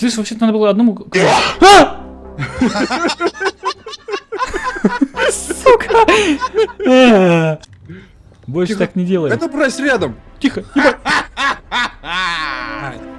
Слышь, вообще-то надо было одному... А! Сука! Э! Больше так не делай. Это брось рядом. Тихо, ебать.